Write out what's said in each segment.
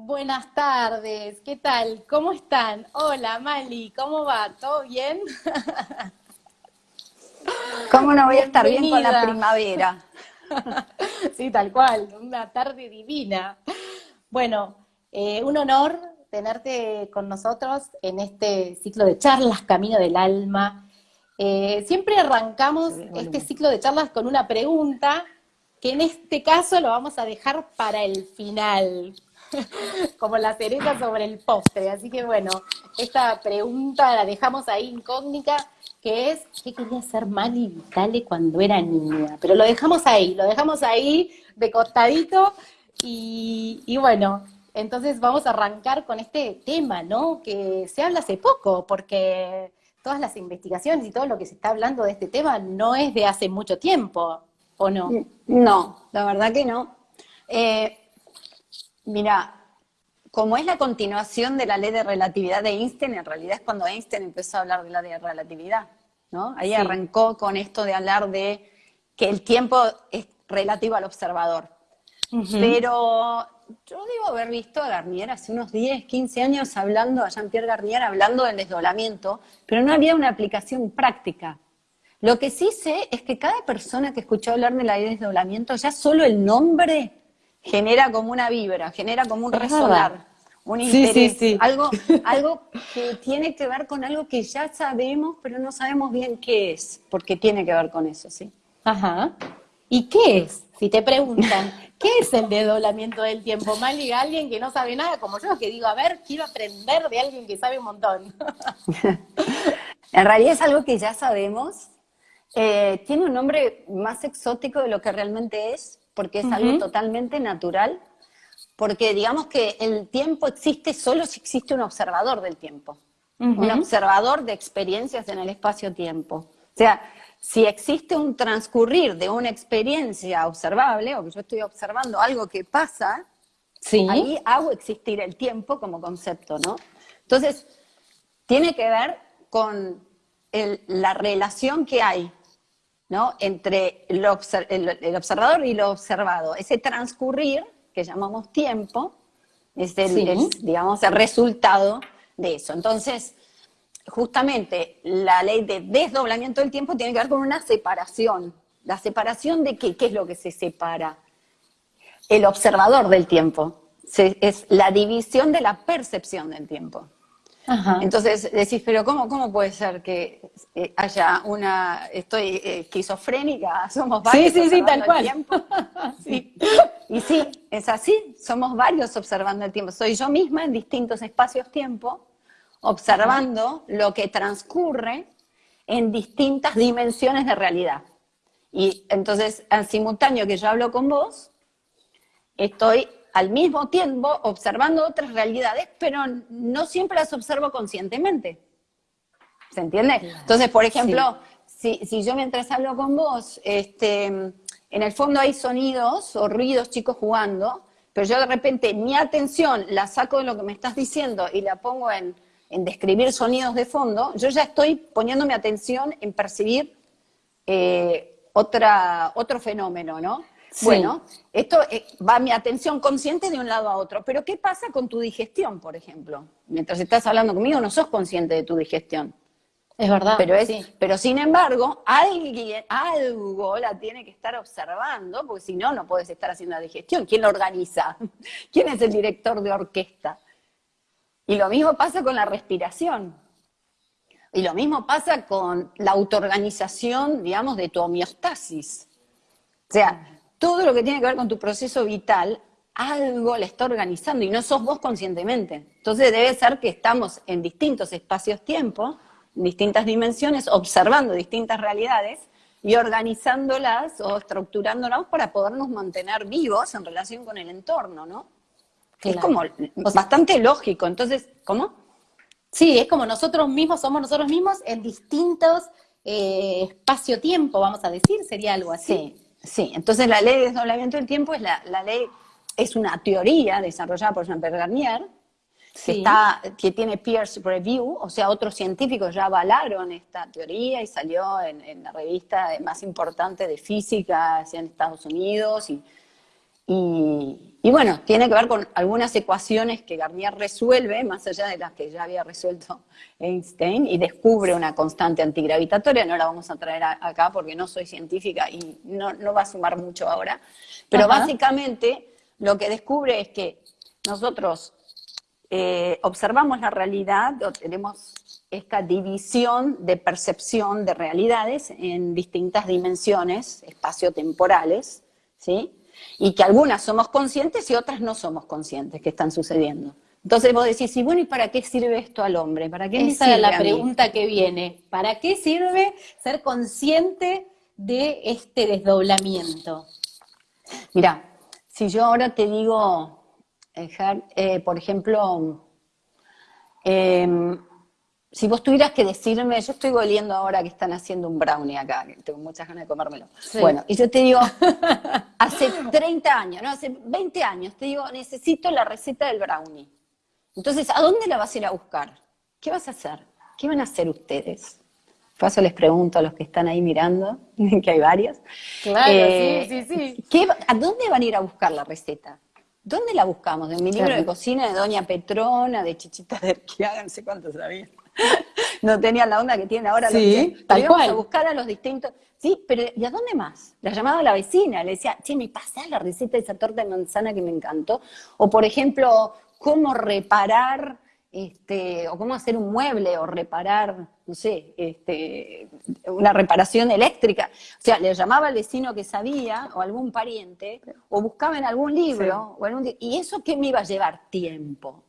Buenas tardes, ¿qué tal? ¿Cómo están? Hola Mali, ¿cómo va? ¿Todo bien? ¿Cómo no voy a estar bien con la primavera? sí, tal cual, una tarde divina. Bueno, eh, un honor tenerte con nosotros en este ciclo de charlas Camino del Alma. Eh, siempre arrancamos este ciclo de charlas con una pregunta que en este caso lo vamos a dejar para el final, como la cereza sobre el postre. Así que bueno, esta pregunta la dejamos ahí incógnita, que es, ¿qué quería ser Mali Vitale cuando era niña? Pero lo dejamos ahí, lo dejamos ahí de costadito y, y bueno, entonces vamos a arrancar con este tema, ¿no? Que se habla hace poco, porque todas las investigaciones y todo lo que se está hablando de este tema no es de hace mucho tiempo, ¿o no? No, la verdad que no. Eh, mira, como es la continuación de la ley de relatividad de Einstein, en realidad es cuando Einstein empezó a hablar de la ley de relatividad, ¿no? Ahí arrancó con esto de hablar de que el tiempo es relativo al observador. Pero yo debo haber visto a Garnier hace unos 10, 15 años hablando, a Jean-Pierre Garnier hablando del desdoblamiento, pero no había una aplicación práctica. Lo que sí sé es que cada persona que escuchó hablar de la desdoblamiento, ya solo el nombre genera como una vibra, genera como un resonar, un interés, Algo, algo que tiene que ver con algo que ya sabemos, pero no sabemos bien qué es, porque tiene que ver con eso, ¿sí? Ajá. ¿Y qué es? Si te preguntan, ¿qué es el desdoblamiento del tiempo? Mali, alguien que no sabe nada como yo, que digo, a ver, quiero aprender de alguien que sabe un montón. en realidad es algo que ya sabemos. Eh, tiene un nombre más exótico de lo que realmente es, porque es algo totalmente natural, porque digamos que el tiempo existe solo si existe un observador del tiempo, un observador de experiencias en el espacio-tiempo. O sea, si existe un transcurrir de una experiencia observable, o que yo estoy observando algo que pasa, ahí hago existir el tiempo como concepto, ¿no? Entonces, tiene que ver con la relación que hay ¿no? entre el, observador y lo observado. Ese transcurrir, que llamamos tiempo, es, el, digamos, el resultado de eso. Entonces, justamente la ley de desdoblamiento del tiempo tiene que ver con una separación. ¿La separación de qué? ¿Qué es lo que se separa? El observador del tiempo. es la división de la percepción del tiempo. Entonces decís, pero ¿cómo, ¿cómo puede ser que eh, haya una, estoy eh, esquizofrénica, somos varios sí, sí, sí, tal cual. sí. Y sí, es así, somos varios observando el tiempo. Soy yo misma en distintos espacios-tiempo observando lo que transcurre en distintas dimensiones de realidad. Y entonces, en simultáneo que yo hablo con vos, estoy al mismo tiempo observando otras realidades, pero no siempre las observo conscientemente. ¿Se entiende? Entonces, por ejemplo, si, si, yo mientras hablo con vos, este, en el fondo hay sonidos o ruidos chicos jugando, pero yo de repente mi atención la saco de lo que me estás diciendo y la pongo en en describir sonidos de fondo, yo ya estoy poniendo mi atención en percibir eh, otra, otro fenómeno, ¿no? Bueno, esto eh, va mi atención consciente de un lado a otro, pero ¿qué pasa con tu digestión, por ejemplo? Mientras estás hablando conmigo no sos consciente de tu digestión. Es verdad. Pero, es, pero sin embargo, alguien, algo la tiene que estar observando, porque si no, no puedes estar haciendo la digestión. ¿Quién lo organiza? ¿Quién es el director de orquesta? Y lo mismo pasa con la respiración. Y lo mismo pasa con la autoorganización, digamos, de tu homeostasis. O sea, todo lo que tiene que ver con tu proceso vital, algo le está organizando y no sos vos conscientemente. Entonces debe ser que estamos en distintos espacios-tiempo, en distintas dimensiones, observando distintas realidades y organizándolas o estructurándolas para podernos mantener vivos en relación con el entorno, ¿no? Es como bastante lógico. Entonces, ¿cómo? Sí, es como nosotros mismos somos nosotros mismos en distintos eh, espacio-tiempo, vamos a decir, sería algo así. Sí, sí. Entonces la ley de desdoblamiento del tiempo es la, ley, es una teoría desarrollada por Jean-Pierre Garnier, que, está, que tiene peer review, o sea, otros científicos ya avalaron esta teoría y salió en, en la revista más importante de física en Estados Unidos y y, bueno, tiene que ver con algunas ecuaciones que Garnier resuelve, más allá de las que ya había resuelto Einstein, y descubre una constante antigravitatoria, no la vamos a traer acá porque no soy científica y no, va a sumar mucho ahora, pero básicamente lo que descubre es que nosotros eh, observamos la realidad, o tenemos esta división de percepción de realidades en distintas dimensiones espaciotemporales, ¿sí? Y que algunas somos conscientes y otras no somos conscientes que están sucediendo. Entonces vos decís, y bueno, ¿y para qué sirve esto al hombre? ¿Para qué Esa es la pregunta que viene. ¿Para qué sirve ser consciente de este desdoblamiento? Mira, si yo ahora te digo, eh, por ejemplo, eh, si vos tuvieras que decirme, yo estoy oliendo ahora que están haciendo un brownie acá, que tengo muchas ganas de comérmelo. Bueno, y yo te digo, hace 30 años, no, hace 20 años, te digo, necesito la receta del brownie. Entonces, ¿a dónde la vas a ir a buscar? ¿Qué vas a hacer? ¿Qué van a hacer ustedes? Paso les pregunto a los que están ahí mirando, que hay varios. Claro, sí, sí, sí. ¿A dónde van a ir a buscar la receta? ¿Dónde la buscamos? En mi libro de cocina de Doña Petrona, de Chichita de Erquiaga, no sé cuánto sabía. no tenía la onda que tiene ahora. Sí, los tal cual. a buscar a los distintos. Sí, pero ¿y a dónde más? La llamaba a la vecina, le decía, che, me pasás la receta de esa torta de manzana que me encantó. O, por ejemplo, cómo reparar, este, o cómo hacer un mueble, o reparar, no sé, este, una reparación eléctrica. O sea, le llamaba al vecino que sabía, o algún pariente, o buscaba en algún libro, o algún, y eso que me iba a llevar tiempo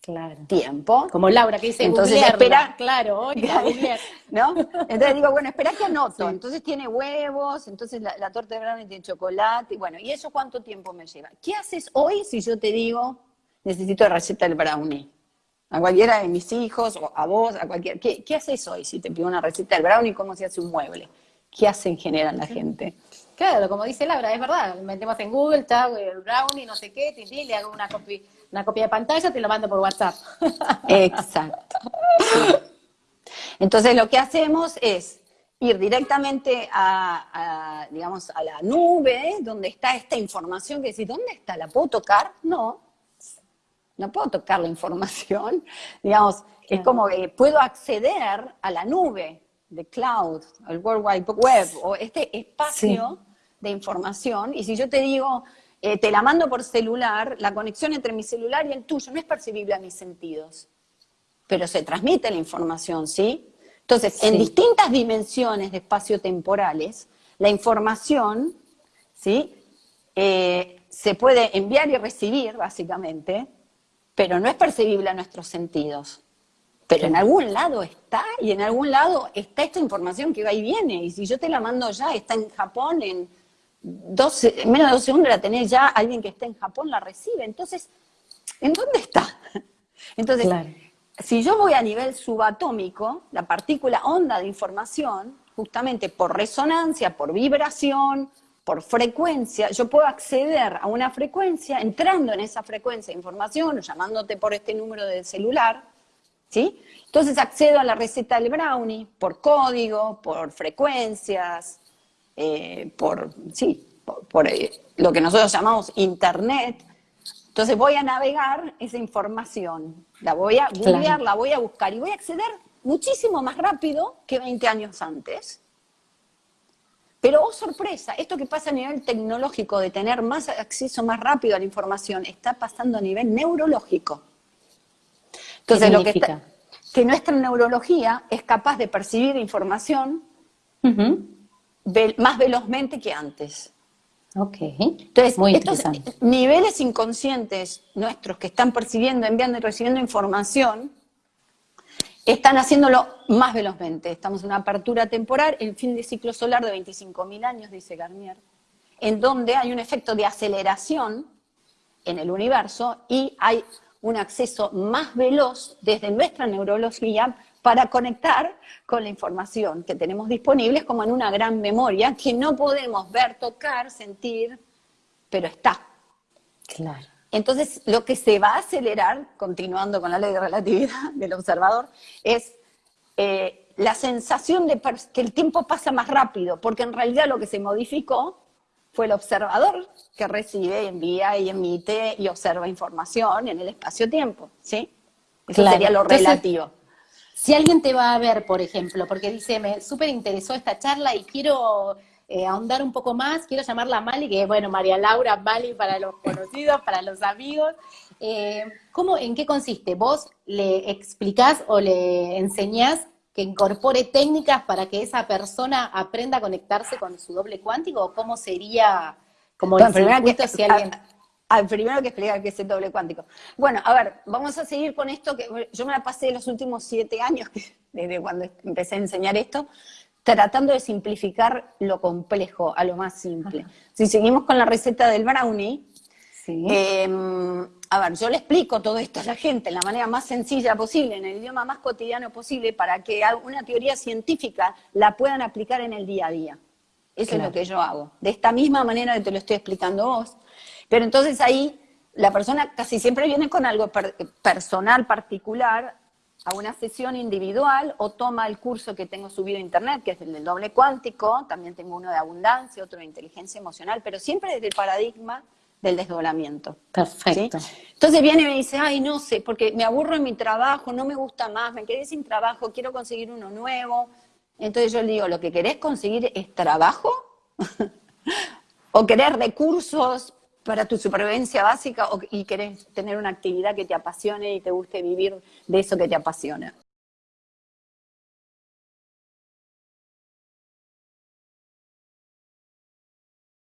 claro. tiempo. Como Laura que dice, entonces espera, claro, ¿no? Entonces digo, bueno, espera que anoto. Entonces tiene huevos, entonces la, torta de brownie tiene chocolate, y bueno, ¿y eso cuánto tiempo me lleva? ¿Qué haces hoy si yo te digo, necesito la receta del brownie? A cualquiera de mis hijos, o a vos, a cualquiera. ¿Qué, qué haces hoy si te pido una receta del brownie? ¿Cómo se hace un mueble? ¿Qué hacen generan la gente? Claro, como dice Laura, es verdad. Metemos en Google, el brownie, no sé qué, le hago una copia una copia de pantalla, te lo mando por WhatsApp. Exacto. Entonces lo que hacemos es ir directamente a, digamos, a la nube, donde está esta información que decís, ¿dónde está? ¿La puedo tocar? No, no puedo tocar la información. Digamos, es como que puedo acceder a la nube de cloud, al World Wide Web, o este espacio de información, y si yo te digo, eh, te la mando por celular, la conexión entre mi celular y el tuyo no es percibible a mis sentidos, pero se transmite la información, ¿sí? Entonces, en distintas dimensiones de espacio temporales, la información, ¿sí? Eh, se puede enviar y recibir, básicamente, pero no es percibible a nuestros sentidos. Pero en algún lado está, y en algún lado está esta información que va y viene. Y si yo te la mando ya, está en Japón, en, en menos de dos segundos la tenés ya, alguien que está en Japón la recibe. Entonces, ¿en dónde está? Entonces, si yo voy a nivel subatómico, la partícula onda de información, justamente por resonancia, por vibración, por frecuencia, yo puedo acceder a una frecuencia, entrando en esa frecuencia de información, o llamándote por este número de celular, ¿sí? Entonces accedo a la receta del brownie por código, por frecuencias, eh, por, sí, por, eh, lo que nosotros llamamos Internet. Entonces voy a navegar esa información, la voy a googlear, la voy a buscar y voy a acceder muchísimo más rápido que 20 años antes. Pero, oh sorpresa, esto que pasa a nivel tecnológico de tener más acceso más rápido a la información, está pasando a nivel neurológico. Entonces, lo que, está, que nuestra neurología es capaz de percibir información más velozmente que antes. Ok. Entonces, Muy estos niveles inconscientes nuestros que están percibiendo, enviando y recibiendo información, están haciéndolo más velozmente. Estamos en una apertura temporal, el fin de ciclo solar de 25.000 años, dice Garnier, en donde hay un efecto de aceleración en el universo y hay un acceso más veloz desde nuestra neurología para conectar con la información que tenemos disponibles como en una gran memoria que no podemos ver, tocar, sentir, pero está. Claro. Entonces, lo que se va a acelerar, continuando con la ley de relatividad del observador, es eh, la sensación de que el tiempo pasa más rápido, porque en realidad lo que se modificó fue el observador que recibe, envía y emite y observa información en el espacio-tiempo, ¿sí? Eso sería lo relativo. Si alguien te va a ver, por ejemplo, porque dice, me súper interesó esta charla y quiero eh, ahondar un poco más, quiero llamarla Mali, que bueno, María Laura Mali para los conocidos, para los amigos. Eh, ¿cómo, ¿En qué consiste? ¿Vos le explicás o le enseñás que incorpore técnicas para que esa persona aprenda a conectarse con su doble cuántico? ¿O cómo sería como el circuito si alguien... Al primero que explicar qué es el doble cuántico. Bueno, a ver, vamos a seguir con esto, que yo me la pasé los últimos siete años, desde cuando empecé a enseñar esto, tratando de simplificar lo complejo a lo más simple. Si seguimos con la receta del brownie, em, a ver, yo le explico todo esto a la gente de la manera más sencilla posible, en el idioma más cotidiano posible, para que una teoría científica la puedan aplicar en el día a día. Eso es lo que yo hago. De esta misma manera que te lo estoy explicando vos. Pero entonces ahí la persona casi siempre viene con algo personal, particular, a una sesión individual o toma el curso que tengo subido a internet, que es el del doble cuántico, también tengo uno de abundancia, otro de inteligencia emocional, pero siempre desde el paradigma del desdoblamiento. Perfecto. Entonces viene y me dice, ay, no sé, porque me aburro en mi trabajo, no me gusta más, me quedé sin trabajo, quiero conseguir uno nuevo. Entonces yo le digo, ¿lo que querés conseguir es trabajo? ¿O querés recursos para tu supervivencia básica y querés tener una actividad que te apasione y te guste vivir de eso que te apasiona.